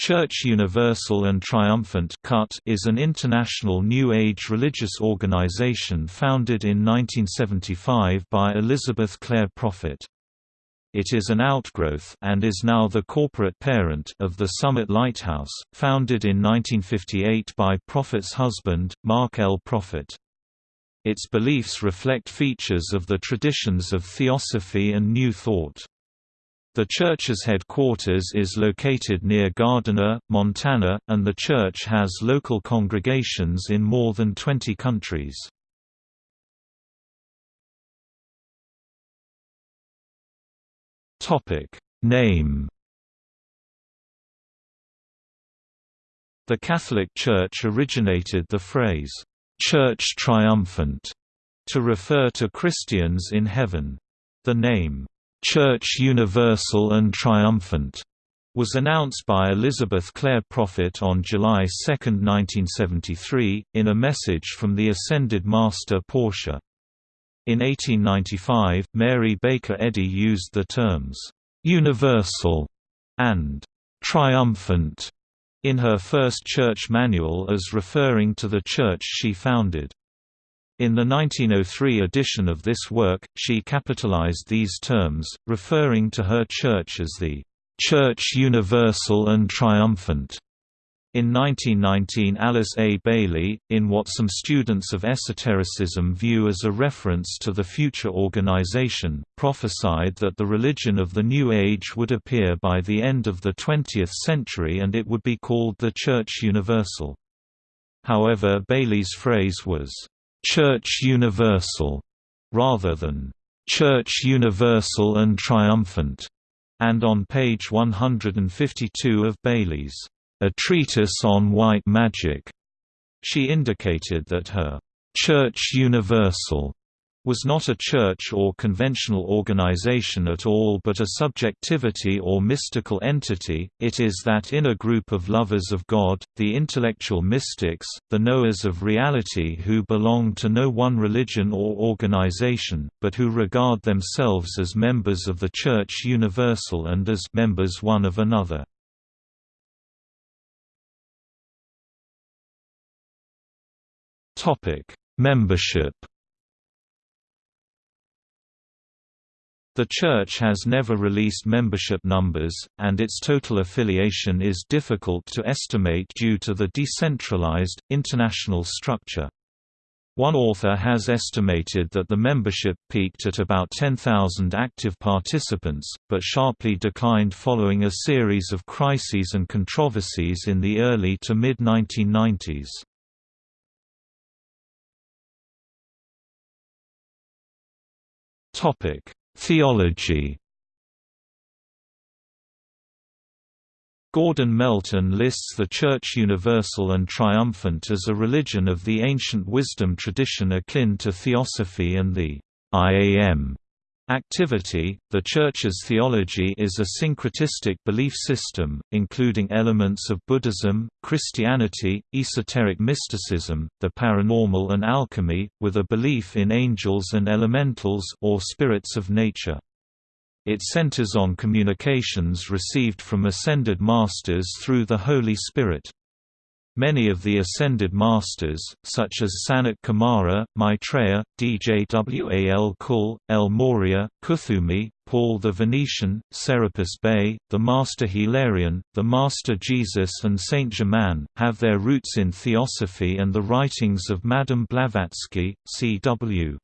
Church Universal and Triumphant is an international New Age religious organization founded in 1975 by Elizabeth Clare Prophet. It is an outgrowth and is now the corporate parent of the Summit Lighthouse, founded in 1958 by Prophet's husband, Mark L. Prophet. Its beliefs reflect features of the traditions of Theosophy and New Thought. The church's headquarters is located near Gardiner, Montana, and the church has local congregations in more than 20 countries. Name The Catholic Church originated the phrase, "'Church Triumphant' to refer to Christians in heaven. The name, Church Universal and Triumphant was announced by Elizabeth Clare Prophet on July 2, 1973, in a message from the Ascended Master Portia. In 1895, Mary Baker Eddy used the terms, "'universal' and "'triumphant' in her first church manual as referring to the church she founded. In the 1903 edition of this work, she capitalized these terms, referring to her church as the Church Universal and Triumphant. In 1919 Alice A. Bailey, in what some students of esotericism view as a reference to the future organization, prophesied that the religion of the New Age would appear by the end of the 20th century and it would be called the Church Universal. However Bailey's phrase was, Church Universal, rather than Church Universal and Triumphant, and on page 152 of Bailey's A Treatise on White Magic, she indicated that her Church Universal was not a church or conventional organization at all but a subjectivity or mystical entity, it is that inner group of lovers of God, the intellectual mystics, the knowers of reality who belong to no one religion or organization, but who regard themselves as members of the Church Universal and as members one of another. Membership The Church has never released membership numbers, and its total affiliation is difficult to estimate due to the decentralized, international structure. One author has estimated that the membership peaked at about 10,000 active participants, but sharply declined following a series of crises and controversies in the early to mid-1990s. Topic Theology. Gordon Melton lists the Church Universal and Triumphant as a religion of the ancient wisdom tradition akin to Theosophy and the IAM activity. The Church's theology is a syncretistic belief system, including elements of Buddhism, Christianity, esoteric mysticism, the paranormal, and alchemy, with a belief in angels and elementals or spirits of nature. It centers on communications received from ascended masters through the Holy Spirit. Many of the ascended masters, such as Sanat Kumara, Maitreya, Djwal Kul, El Morya, Kuthumi, Paul the Venetian, Serapis Bey, the Master Hilarion, the Master Jesus and Saint Germain, have their roots in Theosophy and the writings of Madame Blavatsky, C.W.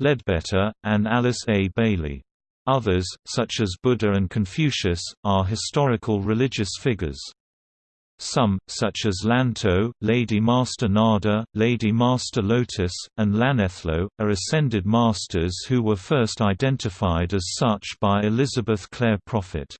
Leadbeater, and Alice A. Bailey. Others, such as Buddha and Confucius, are historical religious figures. Some, such as Lanto, Lady Master Nada, Lady Master Lotus, and Lanello, are ascended masters who were first identified as such by Elizabeth Clare Prophet.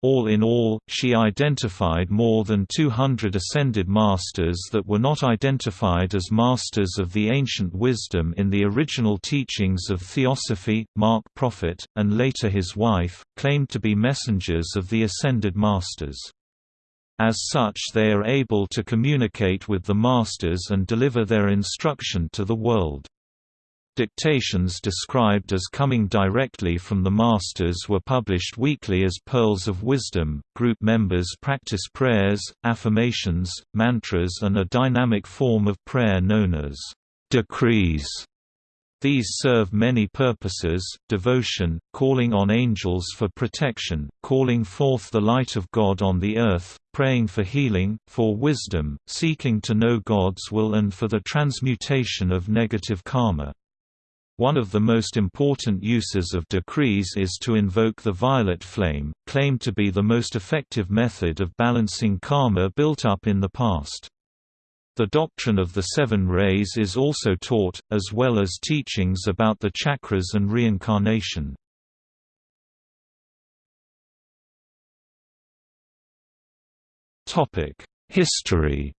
All in all, she identified more than 200 ascended masters that were not identified as masters of the ancient wisdom in the original teachings of Theosophy. Mark Prophet, and later his wife, claimed to be messengers of the ascended masters. As such they are able to communicate with the masters and deliver their instruction to the world. Dictations described as coming directly from the masters were published weekly as Pearls of Wisdom. Group members practice prayers, affirmations, mantras, and a dynamic form of prayer known as decrees. These serve many purposes, devotion, calling on angels for protection, calling forth the light of God on the earth, praying for healing, for wisdom, seeking to know God's will and for the transmutation of negative karma. One of the most important uses of decrees is to invoke the violet flame, claimed to be the most effective method of balancing karma built up in the past. The doctrine of the seven rays is also taught, as well as teachings about the chakras and reincarnation. History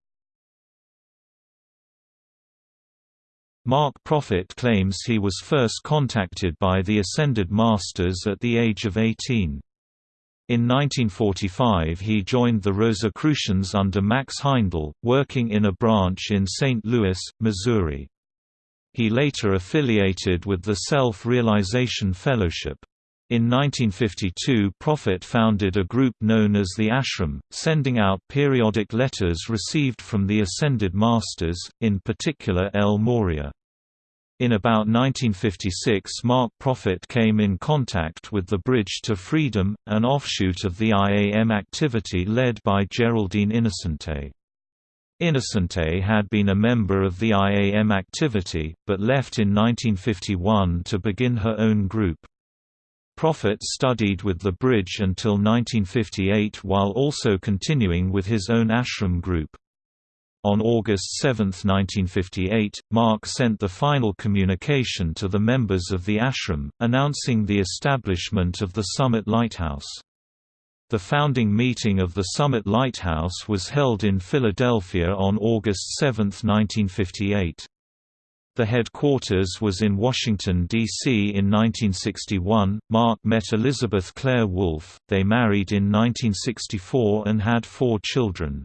Mark Prophet claims he was first contacted by the Ascended Masters at the age of 18. In 1945 he joined the Rosicrucians under Max Heindel, working in a branch in St. Louis, Missouri. He later affiliated with the Self-Realization Fellowship. In 1952 Prophet founded a group known as the Ashram, sending out periodic letters received from the Ascended Masters, in particular El Morya. In about 1956 Mark Prophet came in contact with the Bridge to Freedom, an offshoot of the IAM activity led by Geraldine Innocente. Innocente had been a member of the IAM activity, but left in 1951 to begin her own group. Prophet studied with the Bridge until 1958 while also continuing with his own ashram group. On August 7, 1958, Mark sent the final communication to the members of the ashram, announcing the establishment of the Summit Lighthouse. The founding meeting of the Summit Lighthouse was held in Philadelphia on August 7, 1958. The headquarters was in Washington, D.C. in 1961. Mark met Elizabeth Clare Wolfe, they married in 1964 and had four children.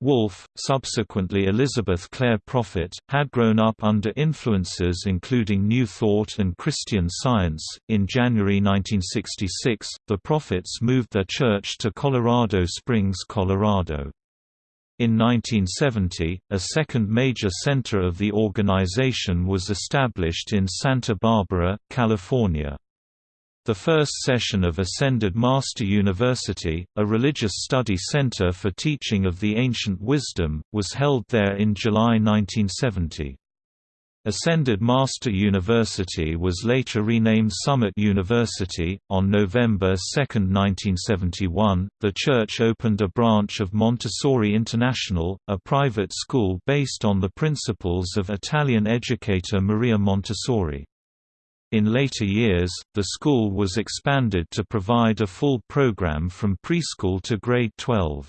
Wolfe, subsequently Elizabeth Clare Prophet, had grown up under influences including New Thought and Christian Science. In January 1966, the Prophets moved their church to Colorado Springs, Colorado. In 1970, a second major center of the organization was established in Santa Barbara, California. The first session of Ascended Master University, a religious study center for teaching of the ancient wisdom, was held there in July 1970. Ascended Master University was later renamed Summit University. On November 2, 1971, the church opened a branch of Montessori International, a private school based on the principles of Italian educator Maria Montessori. In later years, the school was expanded to provide a full program from preschool to grade 12.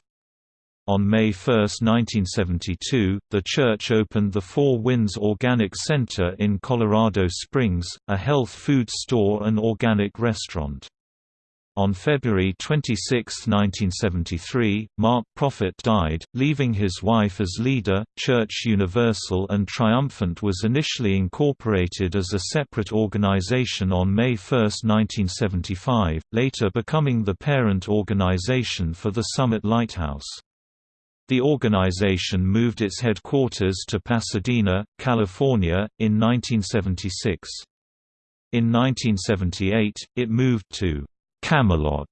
On May 1, 1972, the church opened the Four Winds Organic Center in Colorado Springs, a health food store and organic restaurant. On February 26, 1973, Mark Prophet died, leaving his wife as leader. Church Universal and Triumphant was initially incorporated as a separate organization on May 1, 1975, later becoming the parent organization for the Summit Lighthouse. The organization moved its headquarters to Pasadena, California, in 1976. In 1978, it moved to Camelot,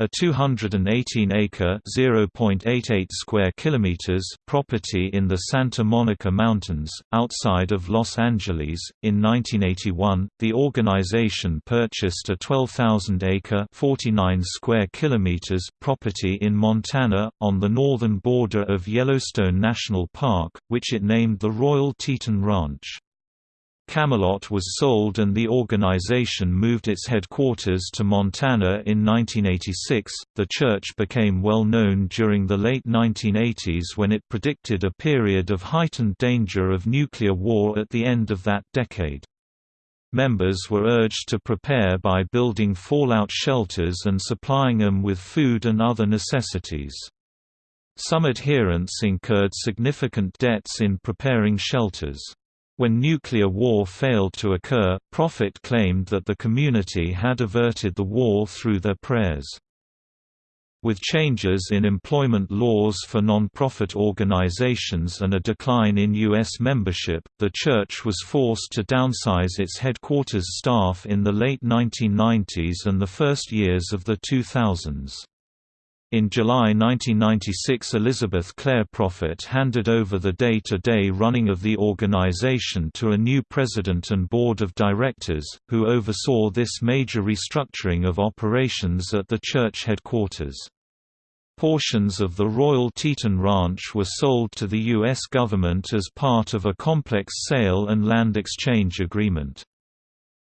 a 218-acre (0.88 square kilometers) property in the Santa Monica Mountains, outside of Los Angeles. In 1981, the organization purchased a 12,000-acre (49 square kilometers) property in Montana, on the northern border of Yellowstone National Park, which it named the Royal Teton Ranch. Camelot was sold and the organization moved its headquarters to Montana in 1986. The church became well known during the late 1980s when it predicted a period of heightened danger of nuclear war at the end of that decade. Members were urged to prepare by building fallout shelters and supplying them with food and other necessities. Some adherents incurred significant debts in preparing shelters. When nuclear war failed to occur, Prophet claimed that the community had averted the war through their prayers. With changes in employment laws for non-profit organizations and a decline in U.S. membership, the church was forced to downsize its headquarters staff in the late 1990s and the first years of the 2000s. In July 1996 Elizabeth Clare Prophet handed over the day-to-day -day running of the organization to a new president and board of directors, who oversaw this major restructuring of operations at the church headquarters. Portions of the Royal Teton Ranch were sold to the U.S. government as part of a complex sale and land exchange agreement.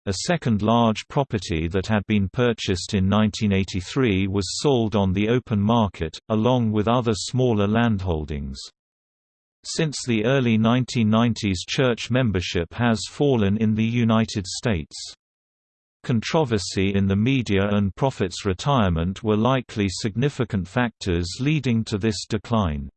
A second large property that had been purchased in 1983 was sold on the open market, along with other smaller landholdings. Since the early 1990s church membership has fallen in the United States. Controversy in the media and Prophet's retirement were likely significant factors leading to this decline.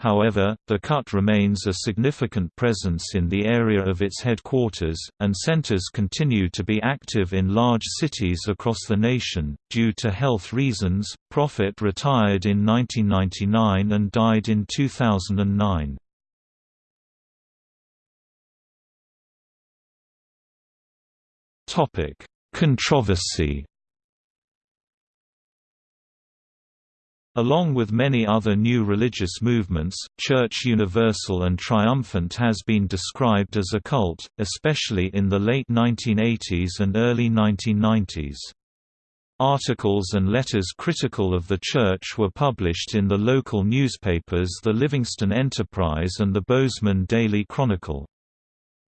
However, the cut remains a significant presence in the area of its headquarters, and centers continue to be active in large cities across the nation. Due to health reasons, Prophet retired in 1999 and died in 2009. Topic: Controversy Along with many other new religious movements, Church Universal and Triumphant has been described as a cult, especially in the late 1980s and early 1990s. Articles and letters critical of the Church were published in the local newspapers the Livingston Enterprise and the Bozeman Daily Chronicle.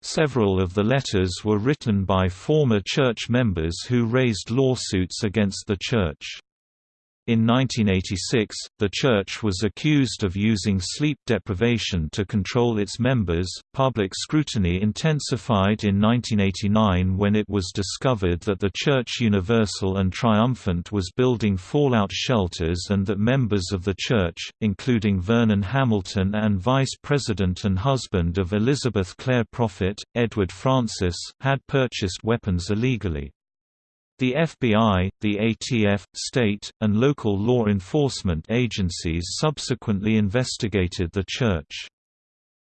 Several of the letters were written by former church members who raised lawsuits against the Church. In 1986, the church was accused of using sleep deprivation to control its members. Public scrutiny intensified in 1989 when it was discovered that the Church Universal and Triumphant was building fallout shelters and that members of the church, including Vernon Hamilton and vice president and husband of Elizabeth Clare Prophet, Edward Francis, had purchased weapons illegally. The FBI, the ATF, state, and local law enforcement agencies subsequently investigated the church.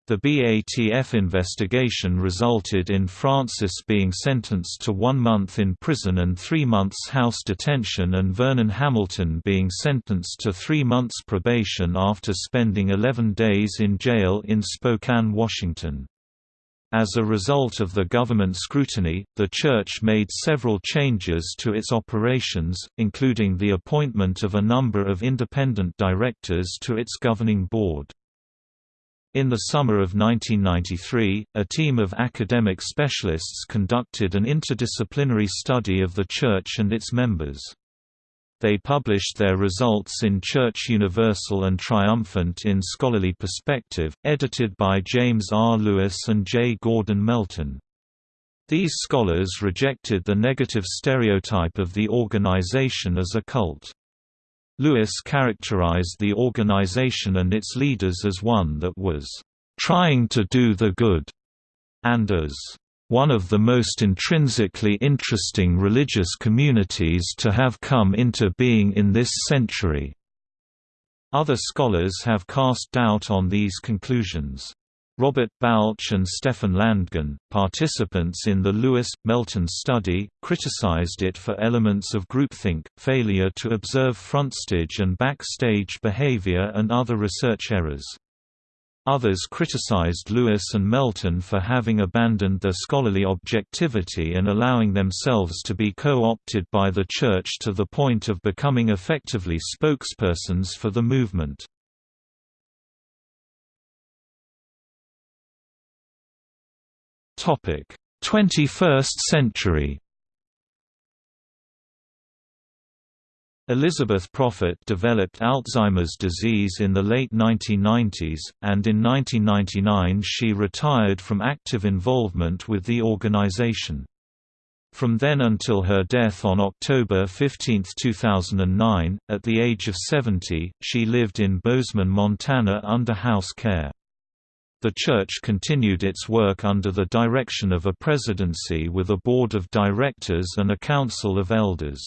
The BATF investigation resulted in Francis being sentenced to one month in prison and three months house detention and Vernon Hamilton being sentenced to three months probation after spending 11 days in jail in Spokane, Washington. As a result of the government scrutiny, the Church made several changes to its operations, including the appointment of a number of independent directors to its governing board. In the summer of 1993, a team of academic specialists conducted an interdisciplinary study of the Church and its members. They published their results in Church Universal and Triumphant in Scholarly Perspective, edited by James R. Lewis and J. Gordon Melton. These scholars rejected the negative stereotype of the organization as a cult. Lewis characterized the organization and its leaders as one that was trying to do the good, and as one of the most intrinsically interesting religious communities to have come into being in this century. Other scholars have cast doubt on these conclusions. Robert Balch and Stefan Landgren, participants in the Lewis-Melton study, criticized it for elements of groupthink, failure to observe frontstage and backstage behavior and other research errors. Others criticized Lewis and Melton for having abandoned their scholarly objectivity and allowing themselves to be co-opted by the Church to the point of becoming effectively spokespersons for the movement. Topic: 21st century. Elizabeth Prophet developed Alzheimer's disease in the late 1990s, and in 1999 she retired from active involvement with the organization. From then until her death on October 15, 2009, at the age of 70, she lived in Bozeman, Montana under house care. The church continued its work under the direction of a presidency with a board of directors and a council of elders.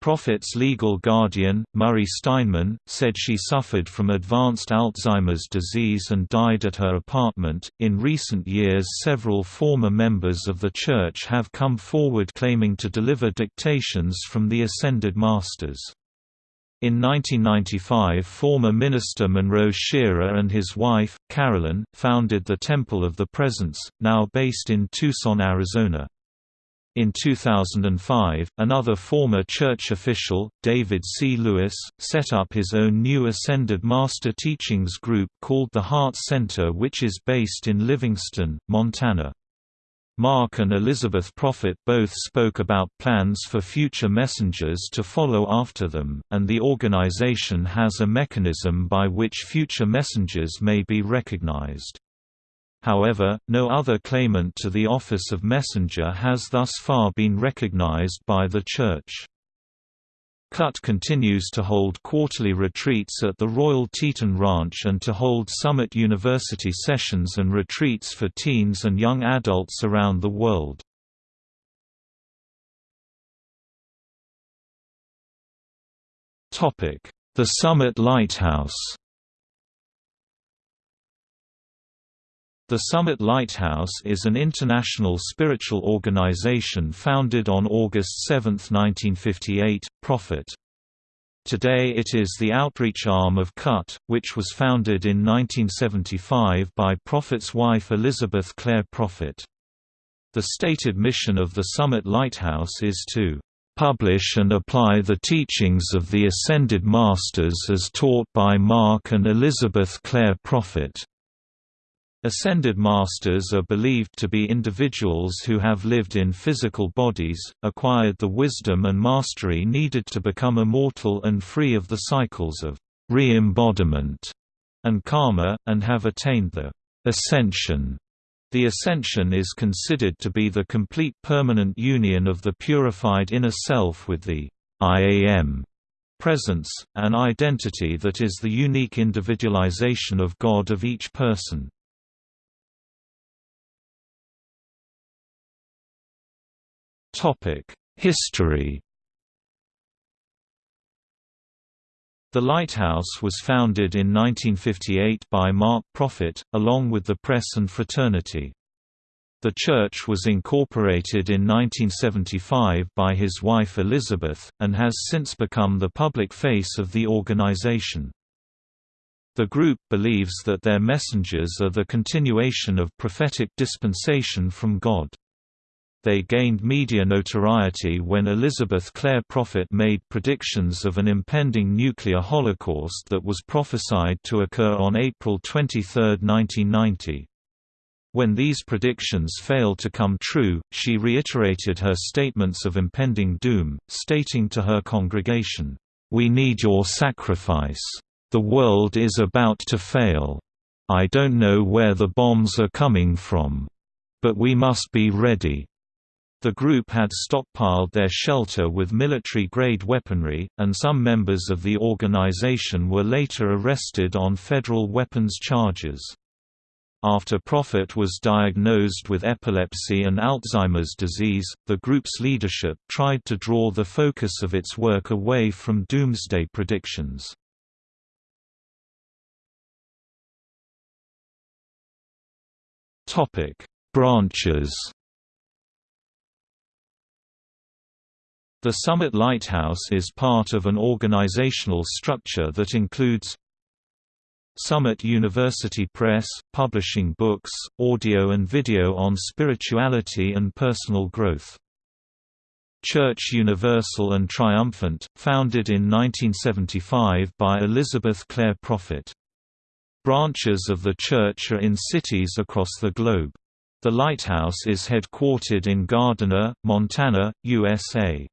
Prophet's legal guardian, Murray Steinman, said she suffered from advanced Alzheimer's disease and died at her apartment. In recent years, several former members of the Church have come forward claiming to deliver dictations from the Ascended Masters. In 1995 former minister Monroe Shearer and his wife, Carolyn, founded the Temple of the Presence, now based in Tucson, Arizona. In 2005, another former church official, David C. Lewis, set up his own new Ascended Master Teachings group called the Heart Center which is based in Livingston, Montana. Mark and Elizabeth Prophet both spoke about plans for future messengers to follow after them, and the organization has a mechanism by which future messengers may be recognized. However, no other claimant to the office of messenger has thus far been recognized by the Church. CUT continues to hold quarterly retreats at the Royal Teton Ranch and to hold Summit University sessions and retreats for teens and young adults around the world. The Summit Lighthouse The Summit Lighthouse is an international spiritual organization founded on August 7, 1958, Prophet. Today it is the outreach arm of CUT, which was founded in 1975 by Prophet's wife Elizabeth Clare Prophet. The stated mission of the Summit Lighthouse is to publish and apply the teachings of the Ascended Masters as taught by Mark and Elizabeth Clare Prophet. Ascended Masters are believed to be individuals who have lived in physical bodies, acquired the wisdom and mastery needed to become immortal and free of the cycles of re-embodiment and karma, and have attained the ascension. The ascension is considered to be the complete permanent union of the purified inner self with the I am presence, an identity that is the unique individualization of God of each person. History The lighthouse was founded in 1958 by Mark Prophet, along with the Press and Fraternity. The church was incorporated in 1975 by his wife Elizabeth, and has since become the public face of the organization. The group believes that their messengers are the continuation of prophetic dispensation from God. They gained media notoriety when Elizabeth Clare Prophet made predictions of an impending nuclear holocaust that was prophesied to occur on April 23, 1990. When these predictions failed to come true, she reiterated her statements of impending doom, stating to her congregation, "We need your sacrifice. The world is about to fail. I don't know where the bombs are coming from. But we must be ready." The group had stockpiled their shelter with military-grade weaponry, and some members of the organization were later arrested on federal weapons charges. After Prophet was diagnosed with epilepsy and Alzheimer's disease, the group's leadership tried to draw the focus of its work away from doomsday predictions. Branches The Summit Lighthouse is part of an organizational structure that includes Summit University Press, publishing books, audio and video on spirituality and personal growth. Church Universal and Triumphant, founded in 1975 by Elizabeth Clare Prophet. Branches of the church are in cities across the globe. The lighthouse is headquartered in Gardiner, Montana, USA.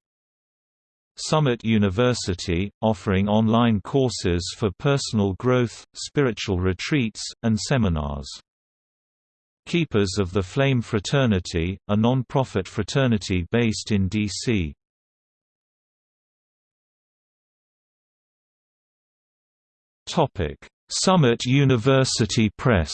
Summit University, offering online courses for personal growth, spiritual retreats, and seminars. Keepers of the Flame Fraternity, a non-profit fraternity based in D.C. Summit University Press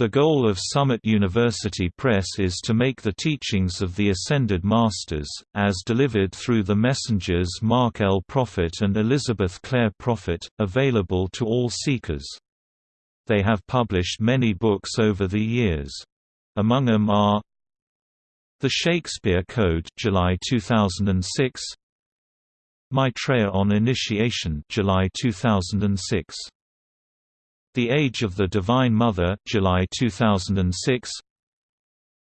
The goal of Summit University Press is to make the teachings of the Ascended Masters, as delivered through the messengers Mark L. Prophet and Elizabeth Clare Prophet, available to all seekers. They have published many books over the years. Among them are The Shakespeare Code July 2006, Maitreya on Initiation July 2006 the Age of the Divine Mother July 2006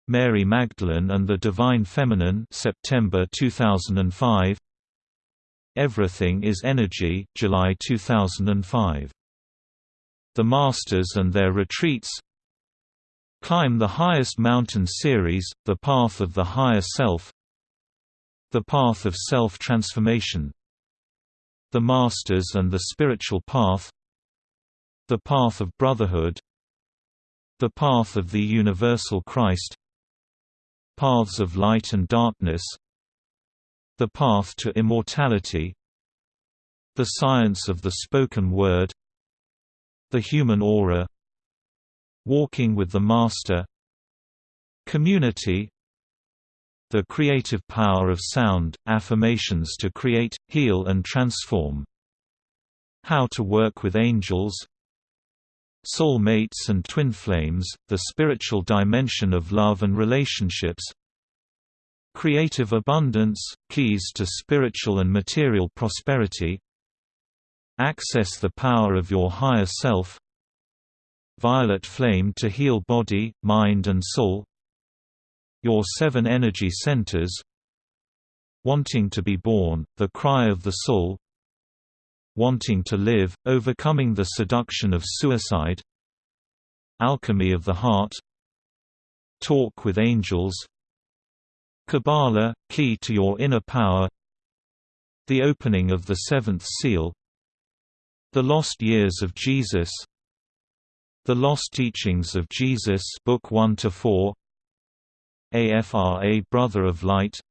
Mary Magdalene and the Divine Feminine September 2005 Everything is Energy July 2005 The Masters and Their Retreats. Climb the Highest Mountain series The Path of the Higher Self. The Path of Self-Transformation. The Masters and the Spiritual Path the Path of Brotherhood The Path of the Universal Christ Paths of Light and Darkness The Path to Immortality The Science of the Spoken Word The Human Aura Walking with the Master Community The creative power of sound, affirmations to create, heal and transform How to work with angels Soul mates and twin flames, the spiritual dimension of love and relationships. Creative abundance, keys to spiritual and material prosperity. Access the power of your higher self. Violet flame to heal body, mind and soul. Your seven energy centers. Wanting to be born, the cry of the soul Wanting to Live, Overcoming the Seduction of Suicide Alchemy of the Heart Talk with Angels Kabbalah, Key to Your Inner Power The Opening of the Seventh Seal The Lost Years of Jesus The Lost Teachings of Jesus Book 1 to 4 AFRA Brother of Light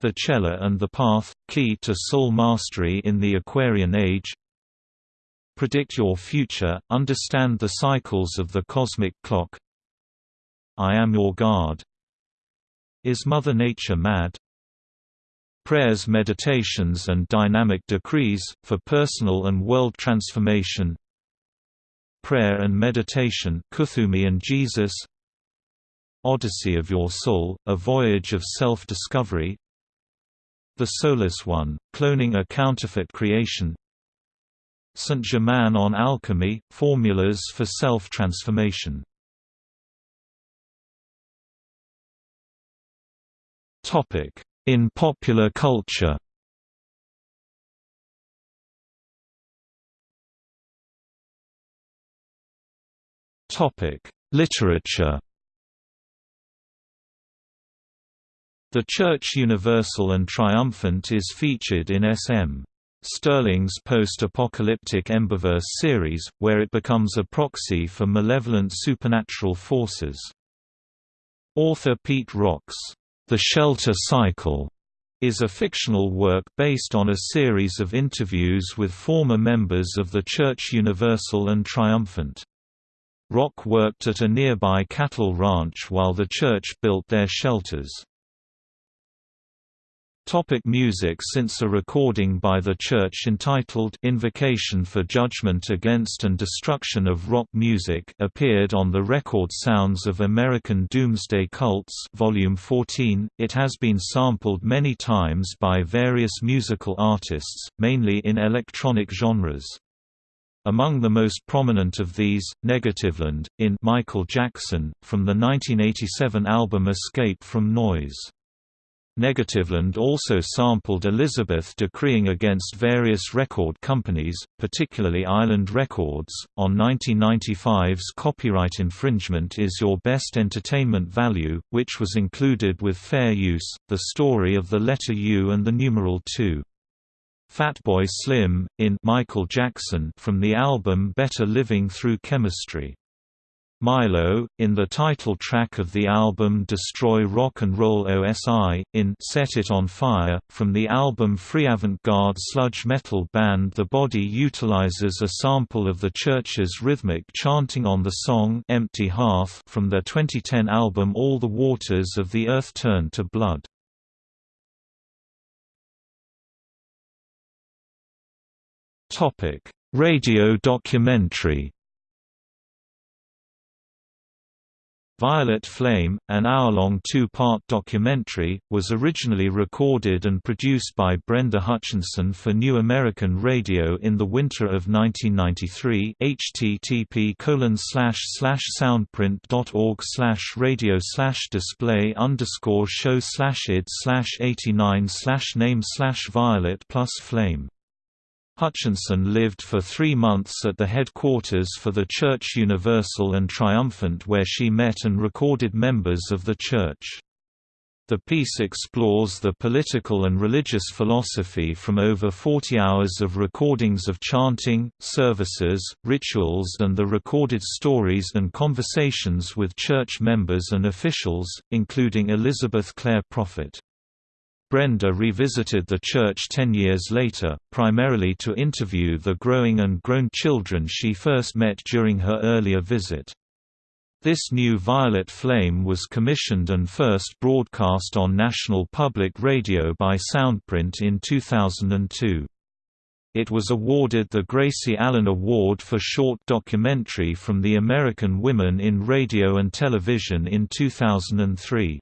the Chela and the Path, Key to Soul Mastery in the Aquarian Age. Predict Your Future, Understand the Cycles of the Cosmic Clock. I Am Your God Is Mother Nature Mad? Prayers Meditations and Dynamic Decrees, for Personal and World Transformation. Prayer and Meditation Kuthumi and Jesus. Odyssey of Your Soul, A Voyage of Self-Discovery the Soulless One, Cloning a Counterfeit Creation. Saint Germain on Alchemy, Formulas for Self-Transformation. In popular culture. Literature The Church Universal and Triumphant is featured in S.M. Stirling's post-apocalyptic Emberverse series, where it becomes a proxy for malevolent supernatural forces. Author Pete Rock's The Shelter Cycle is a fictional work based on a series of interviews with former members of the Church Universal and Triumphant. Rock worked at a nearby cattle ranch while the church built their shelters. Topic music Since a recording by the Church entitled Invocation for Judgment Against and Destruction of Rock Music appeared on the record Sounds of American Doomsday Cults Volume 14, it has been sampled many times by various musical artists, mainly in electronic genres. Among the most prominent of these, Negativland, in Michael Jackson, from the 1987 album Escape from Noise. Negativland also sampled Elizabeth decreeing against various record companies, particularly Island Records, on 1995's Copyright Infringement is Your Best Entertainment Value, which was included with fair use, the story of the letter U and the numeral 2. Fatboy Slim, in Michael Jackson from the album Better Living Through Chemistry. Mylo, in the title track of the album Destroy Rock and Roll OSI, in Set It On Fire, from the album Free Avant-Garde sludge metal band The Body utilizes a sample of the Church's rhythmic chanting on the song Empty Hearth from their 2010 album All the Waters of the Earth Turn to Blood. Radio documentary Violet Flame, an hour-long two-part documentary, was originally recorded and produced by Brenda Hutchinson for New American Radio in the winter of 1993 http soundprint.org radio display show id 89 name violet plus flame Hutchinson lived for three months at the headquarters for the Church Universal and Triumphant where she met and recorded members of the Church. The piece explores the political and religious philosophy from over 40 hours of recordings of chanting, services, rituals and the recorded stories and conversations with church members and officials, including Elizabeth Clare Prophet. Brenda revisited the church ten years later, primarily to interview the growing and grown children she first met during her earlier visit. This new Violet Flame was commissioned and first broadcast on National Public Radio by Soundprint in 2002. It was awarded the Gracie Allen Award for Short Documentary from the American Women in Radio and Television in 2003.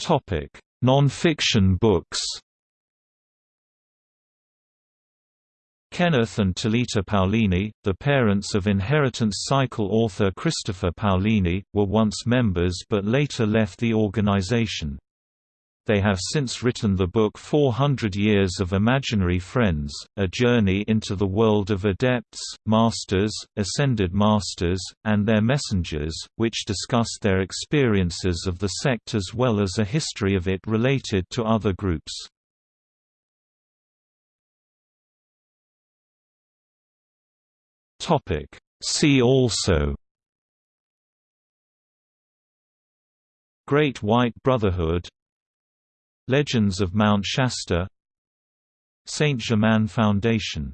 Topic: Non-fiction books. Kenneth and Talita Paolini, the parents of Inheritance Cycle author Christopher Paolini, were once members but later left the organization. They have since written the book 400 Years of Imaginary Friends, a journey into the world of adepts, masters, ascended masters, and their messengers, which discuss their experiences of the sect as well as a history of it related to other groups. See also Great White Brotherhood Legends of Mount Shasta Saint Germain Foundation